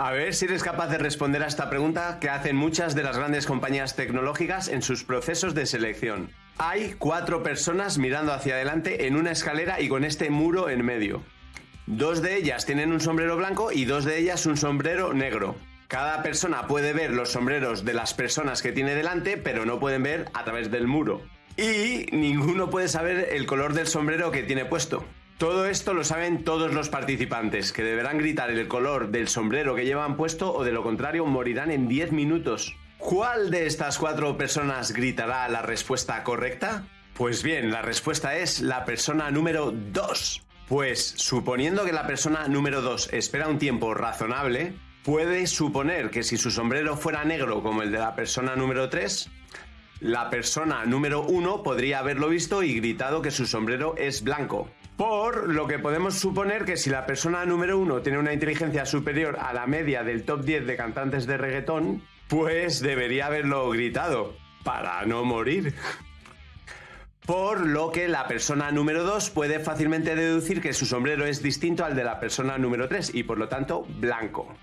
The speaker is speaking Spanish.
A ver si eres capaz de responder a esta pregunta que hacen muchas de las grandes compañías tecnológicas en sus procesos de selección. Hay cuatro personas mirando hacia adelante en una escalera y con este muro en medio. Dos de ellas tienen un sombrero blanco y dos de ellas un sombrero negro. Cada persona puede ver los sombreros de las personas que tiene delante, pero no pueden ver a través del muro. Y ninguno puede saber el color del sombrero que tiene puesto. Todo esto lo saben todos los participantes, que deberán gritar el color del sombrero que llevan puesto o de lo contrario morirán en 10 minutos. ¿Cuál de estas cuatro personas gritará la respuesta correcta? Pues bien, la respuesta es la persona número 2. Pues suponiendo que la persona número 2 espera un tiempo razonable, puede suponer que si su sombrero fuera negro como el de la persona número 3, la persona número 1 podría haberlo visto y gritado que su sombrero es blanco. Por lo que podemos suponer que si la persona número 1 tiene una inteligencia superior a la media del top 10 de cantantes de reggaetón, pues debería haberlo gritado para no morir. Por lo que la persona número 2 puede fácilmente deducir que su sombrero es distinto al de la persona número 3 y por lo tanto blanco.